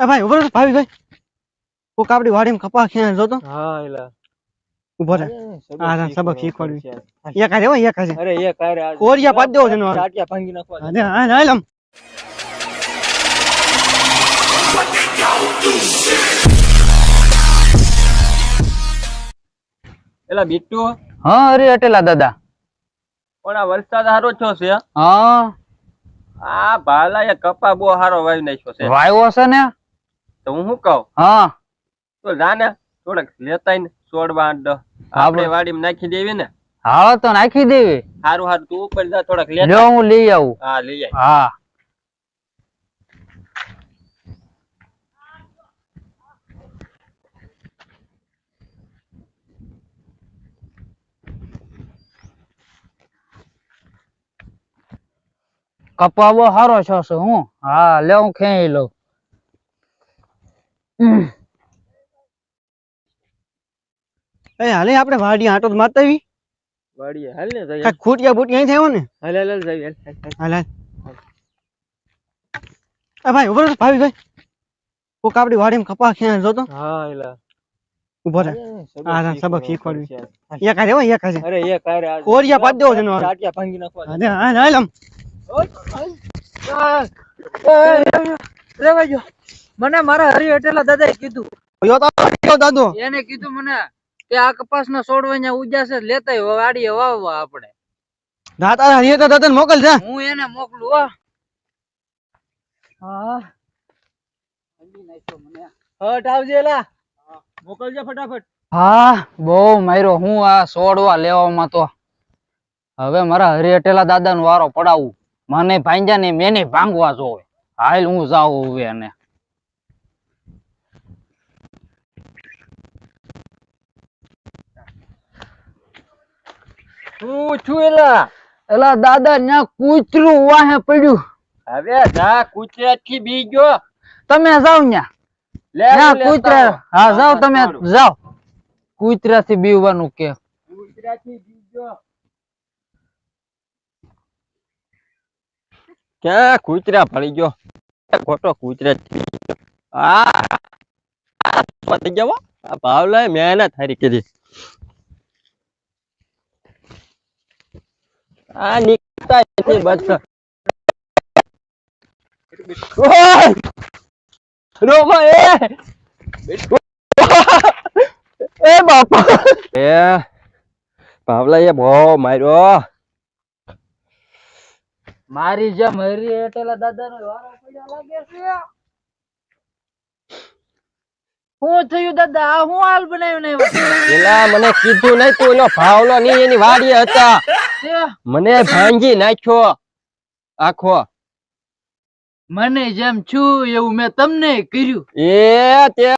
એ ભાઈ ઊભો રહો ભાવી ભાઈ. કોક આપડી વાડીમાં કપા ખેંચ જોતો? હા એલા. ઊભો રહે. આ સબક શીખવાડવી. એક હો એક હારે. અરે એક આજ કોરિયા પાડ દેવો છે ટાટિયા ભાંગી નાખવા હા, હા, હા, હાલ એલા બીટુ? હા અરે અટેલા દાદા. પણ આ વરસાદ હારો છો છે હા? આ ભાલા એ કપા બહુ હારો વાવી નાખ્યો છે. વાવ્યો છે ને? તો હું શું કહું? હા. તો જાને થોડાક લેતાય ને છોડવા. આપણે વાડીમાં નાખી દેવી ને? હા તો નાખી દેવી. સારું સારું તું ઉપર જા થોડાક લેતા. હું લઈ આવું. હા લઈ આવ હા. કપાવો હારો છો હું હા લે હું ખેંચી લઉં. એ હાલે આપણે વાડી આટો આવી વાડીએ હાલ ને જાય ખૂટિયા બુટિયા અહીં થયો ને? હાલ હાલ જઈએ હાલ, હાલ, એ ભાઈ ઊભો રહો ભાઈ. કોક આપડી વાડીમાં કપા ખેંચ જોતો. હા એલા. ઊભો રહે. આ સબક શીખવાડવી. એક હો એક હારે અરે એ કારે આજ કોરિયા પાડ દેવો છે નો ટાટિયા ભાંગી નાખવા હા, હા, હાલ આમ. રેવા જો મને મારા હરિયો એટલા દાદાએ કીધું. યો તો દાદો. એને કીધું મને કે આ કપાસના વાડીએ વાવવા આપણે. હરિયે તો દાદા મોકલ જા. હું એને મોકલું હો. હા. હટ આવજે એલા. મોકલજે ફટાફટ. હા બહુ માર્યો. હું આ છોડવા લેવામાં તો હવે મારા હરી અટેલા દાદા નો વારો પડાવું. મને ભાંજા ને મેને ભાંગવા જોવે. હાલ હું જાઉં હવે એને. હું છું એલા. એલા દાદા ન્યા કૂતરું વાહે પડ્યું. હવે જા કુચરાટથી બી ગયો. તમે જાવ ન્યા. લે ન્યા કૂતરા હા તમે. કૂતરા થી બીવાનું કે. થી બી ગયો. ક્યાં કૂતરા પડી ગયો? ખોટો કૂતરા આ પતી ગયો હો. આ ભાવલા મહેનત હારી કરી. આ નીકળતા નથી બસ રોમા એ! એ બાપા! એ ભાવલા એ બહુ માર્યો. મારી જેમ હરી એટલે દાદા નો વારો પડ્યો લાગે છે. શું થયું દાદા? હું હાલ બનાવ્યું ને? પેલા મને કીધું નહીં તું એનો ભાવલો નહીં એની વાડી હતા. મને ભાંગી નાખ્યો. આખો. મને જેમ છું એવું મેં તમને કર્યું. એ તે